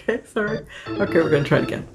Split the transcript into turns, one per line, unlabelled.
okay, sorry. Okay, we're gonna try it again.